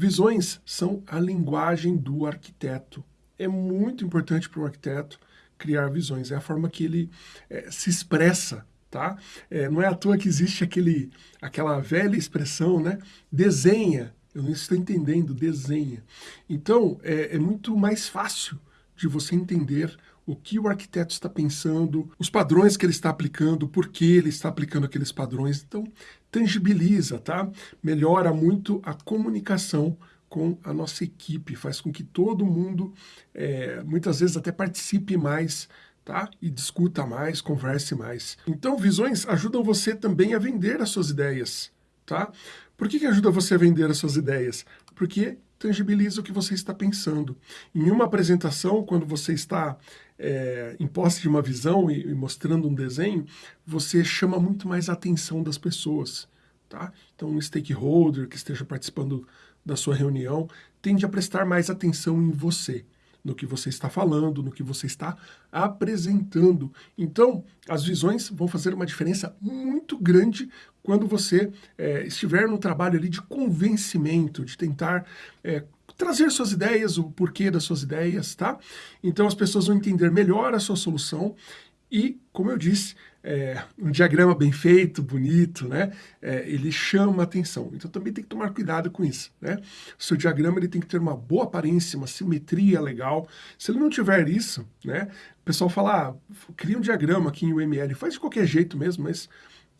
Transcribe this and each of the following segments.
Visões são a linguagem do arquiteto. É muito importante para o arquiteto criar visões, é a forma que ele é, se expressa, tá? É, não é à toa que existe aquele, aquela velha expressão, né? Desenha, eu não estou entendendo, desenha. Então, é, é muito mais fácil de você entender o que o arquiteto está pensando, os padrões que ele está aplicando, por que ele está aplicando aqueles padrões. Então, tangibiliza, tá? Melhora muito a comunicação com a nossa equipe, faz com que todo mundo, é, muitas vezes até participe mais, tá? E discuta mais, converse mais. Então, visões ajudam você também a vender as suas ideias, tá? Por que, que ajuda você a vender as suas ideias? Porque tangibiliza o que você está pensando. Em uma apresentação, quando você está é, em posse de uma visão e, e, mostrando um desenho, você chama muito mais a atenção das pessoas. Tá? Então, um stakeholder que esteja participando da sua reunião tende a prestar mais atenção em você, no que você está falando, no que você está apresentando. Então, as visões vão fazer uma diferença muito grande quando você é, estiver no trabalho ali de convencimento, de tentar é, trazer suas ideias, o porquê das suas ideias, tá? Então as pessoas vão entender melhor a sua solução e, como eu disse, é, um diagrama bem feito, bonito, né? É, ele chama atenção. Então também tem que tomar cuidado com isso, né? O seu diagrama ele tem que ter uma boa aparência, uma simetria legal. Se ele não tiver isso, né? O pessoal fala, ah, cria um diagrama aqui em UML, faz de qualquer jeito mesmo, mas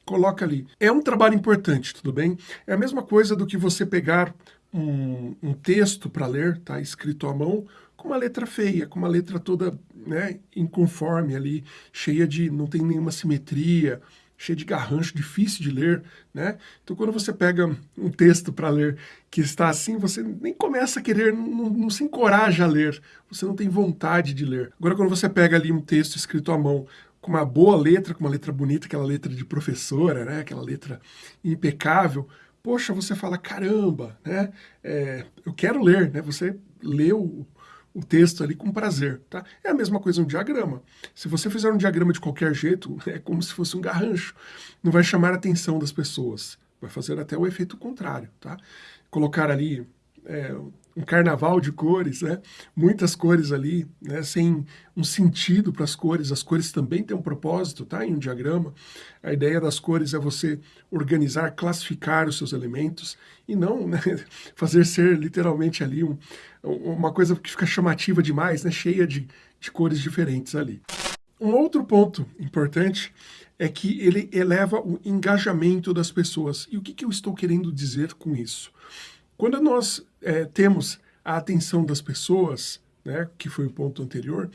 coloca ali. É um trabalho importante, tudo bem? É a mesma coisa do que você pegar um, um texto para ler, tá, escrito à mão, com uma letra feia, com uma letra toda né, inconforme ali, cheia de, não tem nenhuma simetria, cheia de garrancho, difícil de ler, né? Então quando você pega um texto para ler que está assim, você nem começa a querer, não, não, se encoraja a ler, você não tem vontade de ler. Agora quando você pega ali um texto escrito à mão, com uma boa letra, com uma letra bonita, aquela letra de professora, né? aquela letra impecável, poxa, você fala, caramba, né? É, eu quero ler, né? Você lê o, o texto ali com prazer, tá? É a mesma coisa um diagrama. Se você fizer um diagrama de qualquer jeito, é como se fosse um garrancho. Não vai chamar a atenção das pessoas. Vai fazer até o efeito contrário, tá? Colocar ali é, um carnaval de cores, né? muitas cores ali, né? sem um sentido para as cores. As cores também têm um propósito, tá? Em um diagrama. A ideia das cores é você organizar, classificar os seus elementos e não né? fazer ser literalmente ali um, uma coisa que fica chamativa demais, né? cheia de, de cores diferentes ali. Um outro ponto importante é que ele eleva o engajamento das pessoas. E o que, que eu estou querendo dizer com isso? Quando nós é, temos a atenção das pessoas, né, que foi o ponto anterior,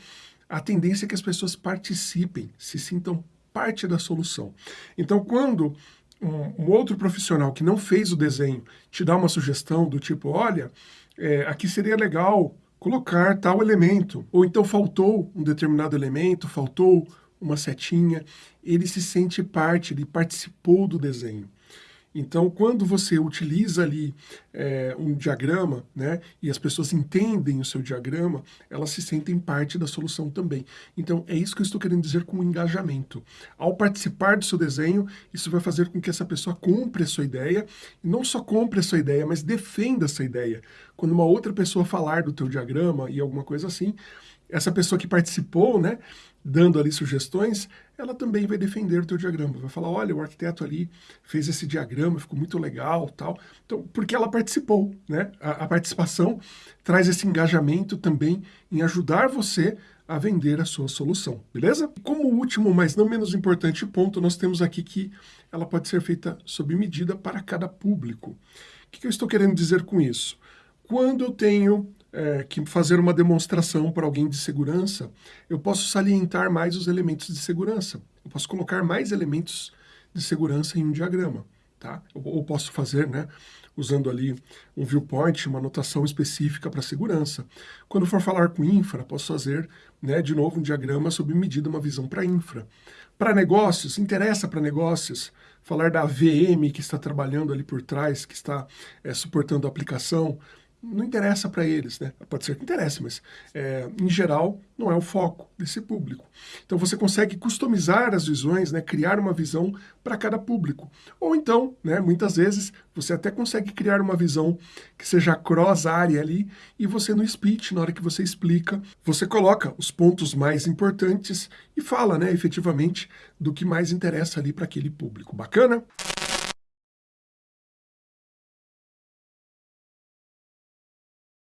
a tendência é que as pessoas participem, se sintam parte da solução. Então, quando um, um outro profissional que não fez o desenho te dá uma sugestão do tipo, olha, é, aqui seria legal colocar tal elemento, ou então faltou um determinado elemento, faltou uma setinha, ele se sente parte, ele participou do desenho. Então, quando você utiliza ali é, um diagrama, né, e as pessoas entendem o seu diagrama, elas se sentem parte da solução também. Então, é isso que eu estou querendo dizer com engajamento. Ao participar do seu desenho, isso vai fazer com que essa pessoa compre a sua ideia, e não só compre a sua ideia, mas defenda essa ideia. Quando uma outra pessoa falar do teu diagrama e alguma coisa assim, essa pessoa que participou, né, dando ali sugestões, ela também vai defender o teu diagrama, vai falar, olha, o arquiteto ali fez esse diagrama, ficou muito legal, tal. Então, porque ela participou, né? A, a participação traz esse engajamento também em ajudar você a vender a sua solução, beleza? Como último, mas não menos importante ponto, nós temos aqui que ela pode ser feita sob medida para cada público. O que, que eu estou querendo dizer com isso? Quando eu tenho é, que fazer uma demonstração para alguém de segurança, eu posso salientar mais os elementos de segurança. Eu posso colocar mais elementos de segurança em um diagrama. Tá? Ou posso fazer, né, usando ali um viewpoint, uma anotação específica para segurança. Quando for falar com infra, posso fazer, né, de novo, um diagrama sob medida, uma visão para infra. Para negócios, interessa para negócios, falar da VM que está trabalhando ali por trás, que está é, suportando a aplicação, não interessa para eles, né? Pode ser que interesse, mas é, em geral não é o foco desse público. Então você consegue customizar as visões, né? criar uma visão para cada público. Ou então, né, muitas vezes, você até consegue criar uma visão que seja cross-área ali e você no speech, na hora que você explica, você coloca os pontos mais importantes e fala, né, efetivamente, do que mais interessa ali para aquele público. Bacana?